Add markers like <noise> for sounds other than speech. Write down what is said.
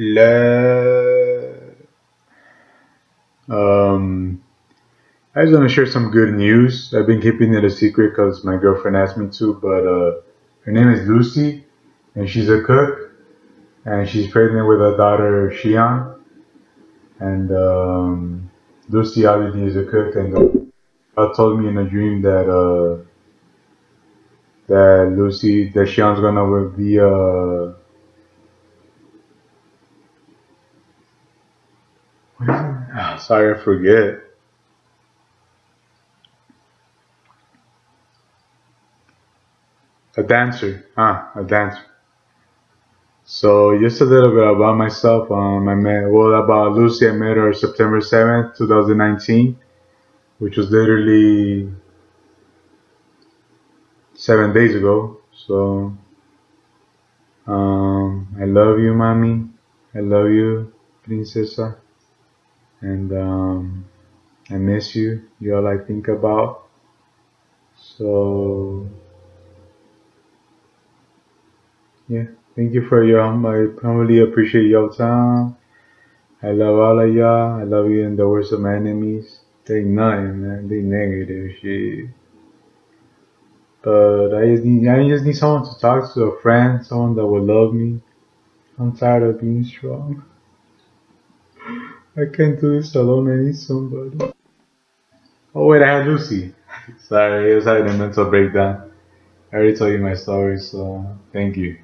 love. Um, I just want to share some good news. I've been keeping it a secret because my girlfriend asked me to, but uh, her name is Lucy, and she's a cook, and she's pregnant with a daughter, Shion. And um, Lucy obviously is a cook, and God told me in a dream that uh, that Lucy, that Shion's gonna be uh, Sorry, I forget. A dancer. Ah, a dancer. So just a little bit about myself. Um, I met well about Lucy. I met her September seventh, two thousand nineteen, which was literally seven days ago. So um, I love you, mommy. I love you, princesa and um, I miss you. You're all I think about. So yeah, thank you for your I humbly appreciate your time. I love all of y'all. I love you in the worst of my enemies. They nothing, man. They negative shit. But I just need I just need someone to talk to, a friend, someone that will love me. I'm tired of being strong. I can't do this alone. I need somebody. Oh wait, I had Lucy. <laughs> Sorry, I was having a mental breakdown. I already told you my story, so thank you.